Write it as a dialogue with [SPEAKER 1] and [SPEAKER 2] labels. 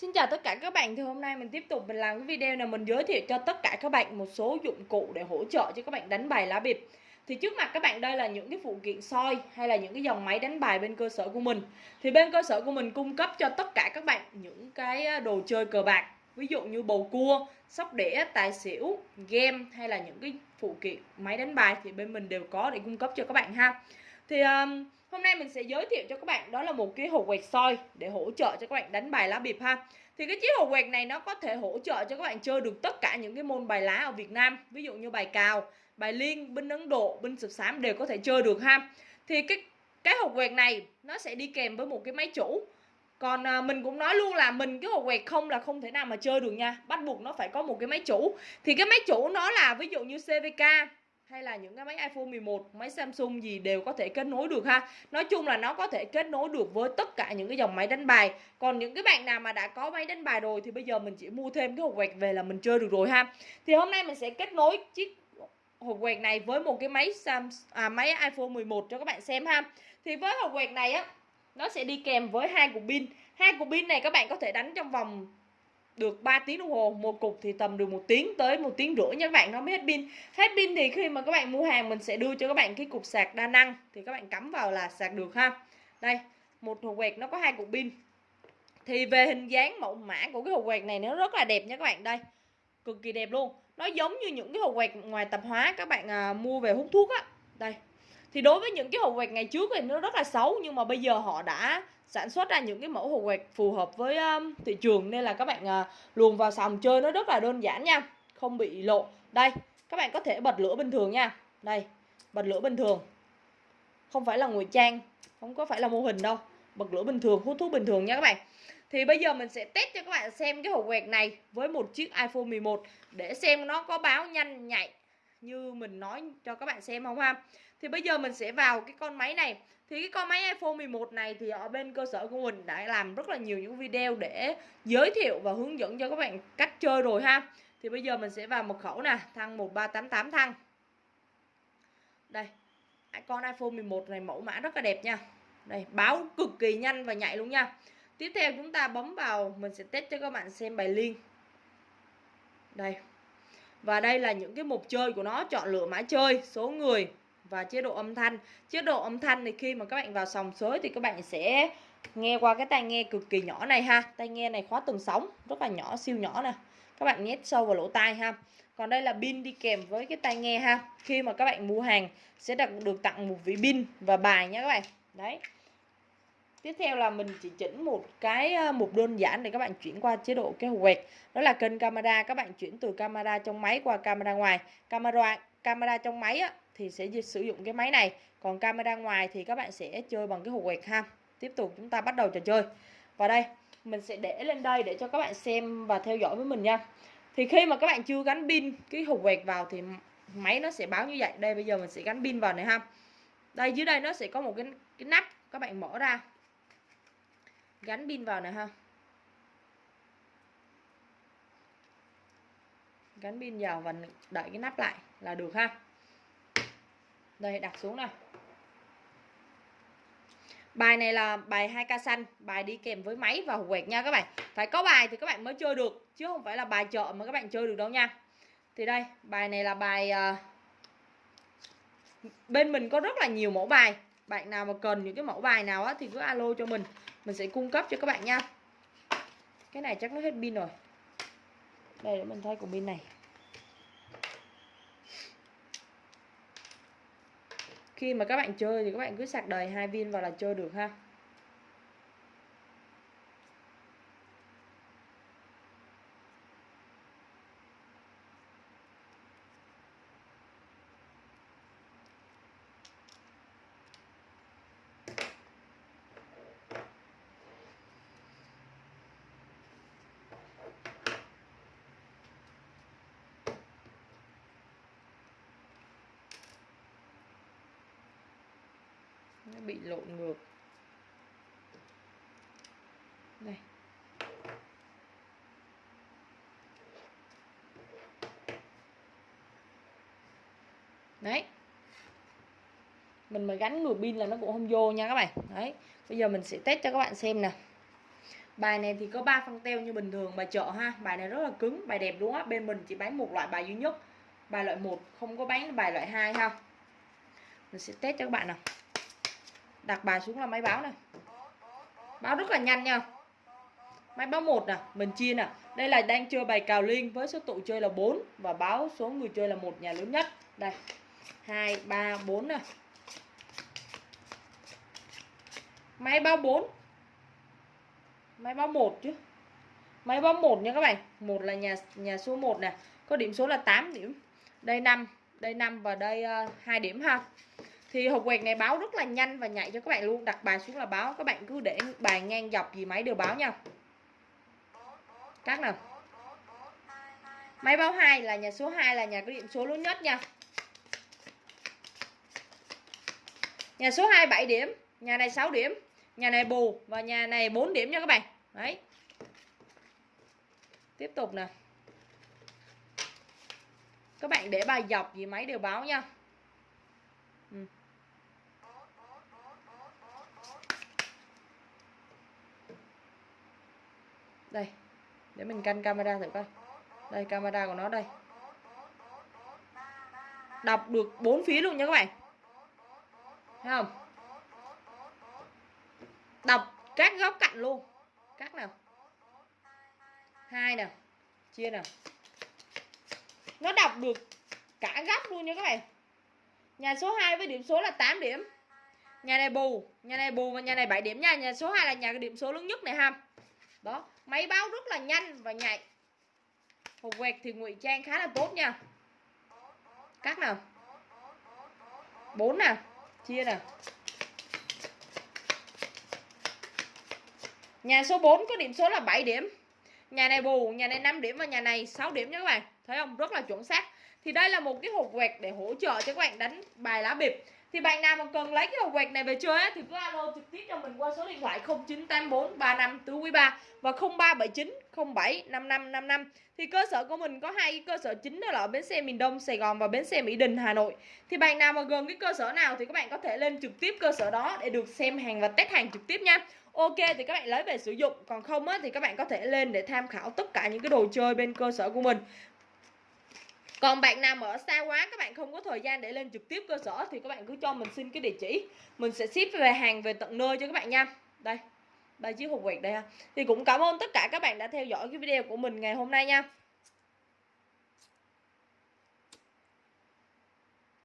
[SPEAKER 1] Xin chào tất cả các bạn thì hôm nay mình tiếp tục mình làm cái video này mình giới thiệu cho tất cả các bạn một số dụng cụ để hỗ trợ cho các bạn đánh bài lá bịp. Thì trước mặt các bạn đây là những cái phụ kiện soi hay là những cái dòng máy đánh bài bên cơ sở của mình. Thì bên cơ sở của mình cung cấp cho tất cả các bạn những cái ờ, đồ chơi cờ bạc ví dụ như bầu cua sóc đĩa tài xỉu game hay là những cái phụ kiện máy đánh bài thì bên mình đều có để cung cấp cho các bạn ha. Thì um, Hôm nay mình sẽ giới thiệu cho các bạn đó là một cái hộp quẹt soi để hỗ trợ cho các bạn đánh bài lá bịp ha. Thì cái chiếc hộp quẹt này nó có thể hỗ trợ cho các bạn chơi được tất cả những cái môn bài lá ở Việt Nam, ví dụ như bài cào, bài liên, binh Ấn Độ, binh sập xám đều có thể chơi được ha. Thì cái cái hộp quẹt này nó sẽ đi kèm với một cái máy chủ. Còn à, mình cũng nói luôn là mình cái hộp quẹt không là không thể nào mà chơi được nha Bắt buộc nó phải có một cái máy chủ Thì cái máy chủ nó là ví dụ như CVK hay là những cái máy iPhone 11, máy Samsung gì đều có thể kết nối được ha. Nói chung là nó có thể kết nối được với tất cả những cái dòng máy đánh bài. Còn những cái bạn nào mà đã có máy đánh bài rồi thì bây giờ mình chỉ mua thêm cái hộp quẹt về là mình chơi được rồi ha. Thì hôm nay mình sẽ kết nối chiếc hộp quẹt này với một cái máy Samsung à, máy iPhone 11 cho các bạn xem ha. Thì với hộp quẹt này á nó sẽ đi kèm với hai cục pin. Hai cục pin này các bạn có thể đánh trong vòng được 3 tiếng đồng hồ một cục thì tầm được một tiếng tới một tiếng rưỡi nha các bạn. Nó mới hết pin. Hết pin thì khi mà các bạn mua hàng mình sẽ đưa cho các bạn cái cục sạc đa năng. Thì các bạn cắm vào là sạc được ha. Đây một hộp quẹt nó có hai cục pin. Thì về hình dáng mẫu mã của cái hộp quẹt này nó rất là đẹp nha các bạn. Đây cực kỳ đẹp luôn. Nó giống như những cái hộp quẹt ngoài tạp hóa các bạn à, mua về hút thuốc á. Đây. Thì đối với những cái hộp quẹt ngày trước thì nó rất là xấu nhưng mà bây giờ họ đã sản xuất ra những cái mẫu hộp quẹt phù hợp với um, thị trường nên là các bạn uh, luồn vào sòng chơi nó rất là đơn giản nha không bị lộ. Đây các bạn có thể bật lửa bình thường nha. Đây bật lửa bình thường. Không phải là ngụy trang không có phải là mô hình đâu. Bật lửa bình thường hút thuốc bình thường nha các bạn. Thì bây giờ mình sẽ test cho các bạn xem cái hộp quẹt này với một chiếc iPhone 11 để xem nó có báo nhanh nhạy như mình nói cho các bạn xem không ha. Thì bây giờ mình sẽ vào cái con máy này thì cái con máy iPhone 11 này thì ở bên cơ sở của mình đã làm rất là nhiều những video để giới thiệu và hướng dẫn cho các bạn cách chơi rồi ha. Thì bây giờ mình sẽ vào mật khẩu nè thăng 1388 thăng đây con iPhone 11 này mẫu mã rất là đẹp nha. Đây, báo cực kỳ nhanh và nhạy luôn nha. Tiếp theo chúng ta bấm vào, mình sẽ test cho các bạn xem bài liên. Đây. Và đây là những cái mục chơi của nó, chọn lựa mã chơi, số người và chế độ âm thanh. Chế độ âm thanh thì khi mà các bạn vào sòng sới thì các bạn sẽ nghe qua cái tai nghe cực kỳ nhỏ này ha. Tai nghe này khóa từng sóng rất là nhỏ siêu nhỏ nè. Các bạn nhét sâu vào lỗ tai ha. Còn đây là pin đi kèm với cái tai nghe ha. Khi mà các bạn mua hàng sẽ được tặng một vị pin và bài nhé các bạn. Đấy. Tiếp theo là mình chỉ chỉnh một cái ờ, mục đơn giản để các bạn chuyển qua chế độ cái quẹt. Đó là kênh camera, các bạn chuyển từ camera trong máy qua camera ngoài. Camera camera trong máy á, thì sẽ sử dụng cái máy này. Còn camera ngoài thì các bạn sẽ chơi bằng cái hộp quẹt ha. Tiếp tục chúng ta bắt đầu trò chơi. Và đây, mình sẽ để lên đây để cho các bạn xem và theo dõi với mình nha. Thì khi mà các bạn chưa gắn pin cái hộp quẹt vào thì máy nó sẽ báo như vậy. Đây bây giờ mình sẽ gắn pin vào này ha. Đây dưới đây nó sẽ có một cái cái nắp các bạn mở ra gắn pin vào này ha gắn pin vào và đợi cái nắp lại là được ha đây đặt xuống nào. Bài này là bài 2 ca xanh bài đi kèm với máy và quẹt nha các bạn. Phải có bài thì các bạn mới chơi được chứ không phải là bài chợ mà các bạn chơi được đâu nha. Thì đây bài này là bài uh, bên mình có rất là nhiều mẫu bài. Bạn nào mà cần những cái mẫu bài nào á thì cứ alo cho mình. Mình sẽ cung cấp cho các bạn nha. Cái này chắc nó hết pin rồi. Đây để mình thay của pin này. Khi mà các bạn chơi thì các bạn cứ sạc đầy hai viên vào là chơi được ha. Nó bị lộn ngược. Đây. Đấy. Mình mà gắn ngược pin là nó cũng không vô nha các bạn. Đấy. Bây giờ mình sẽ test cho các bạn xem nè bài này thì có 3 phân teo như bình thường, bài chợ ha. Bài này rất là cứng, bài đẹp đúng á. Bên mình chỉ bán một loại, bài duy nhất. Bài loại 1 không có bán bài loại 2 ha. Mình sẽ test cho các bạn nào đặt bài xuống là máy báo này. Báo rất là nhanh nha. Máy báo một nè mình chia nè. Đây là đang chơi bài cào liên với số tụ chơi là 4 và báo số người chơi là một nhà lớn nhất. Đây hai ba bốn nè. Máy báo 4 máy báo một chứ. Máy báo một nha các bạn. Một là nhà nhà số 1 nè. Có điểm số là 8 điểm. Đây 5 đây 5 và đây ờ, uh, 2 điểm ha thì hộp quẹt này báo rất là nhanh và nhạy cho các bạn luôn, đặt bài xuống là báo. Các bạn cứ để bài ngang dọc gì máy đều báo nha. Các nào. Máy báo 2 là nhà số 2 là nhà có điểm số lớn nhất nha. Nhà số 2 7 điểm, nhà này 6 điểm, nhà này bù và nhà này 4 điểm nha các bạn. Đấy. Tiếp tục nè. Các bạn để bài dọc gì máy đều báo nha. Ừ. đây để mình canh camera thử coi. Đây, camera của nó đây. Đọc được bốn phía luôn nha các bạn. Thấy không? Đọc các góc cạnh luôn. Các nào? Hai nào? Chia nào? Nó đọc được cả góc luôn nha các bạn. Nhà số 2 với điểm số là 8 điểm. Nhà này bù, nhà này bù và nhà này 7 điểm nha. Nhà số 2 là nhà điểm số lớn nhất này ha. Đó máy báo rất là nhanh và nhạy. Hộp quẹt thì ngụy trang khá là tốt nha. Cắt nào? Bốn nào? Chia nào? Nhà số 4 có điểm số là 7 điểm. Nhà này bù, nhà này 5 điểm và nhà này 6 điểm nha các bạn. Thấy không? Rất là chuẩn xác. Thì đây là một cái hộp quẹt để hỗ trợ cho các bạn đánh bài lá bịp thì bạn nào mà cần lấy cái hộp quẹt này về chơi á, thì cứ alo trực tiếp cho mình qua số điện thoại 0984 35 tứ quý 3 và 0379 07 5555 thì cơ sở của mình có hai cơ sở chính đó là ở bến xe miền Đông Sài Gòn và bến xe Mỹ Đình Hà Nội. Thì bạn nào mà gần cái cơ sở nào thì các bạn có thể lên trực tiếp cơ sở đó để được xem hàng và test hàng trực tiếp nha. Ok thì các bạn lấy về sử dụng Còn không á, thì các bạn có thể lên để tham khảo tất cả những cái đồ chơi bên cơ sở của mình còn bạn nào mà ở xa quá, các bạn không có thời gian để lên trực tiếp cơ sở thì các bạn cứ cho mình xin cái địa chỉ. Mình sẽ ship về hàng về tận nơi cho các bạn nha. Đây, ba chiếc hộp quẹt đây ha. Thì cũng cảm ơn tất cả các bạn đã theo dõi cái video của mình ngày hôm nay nha.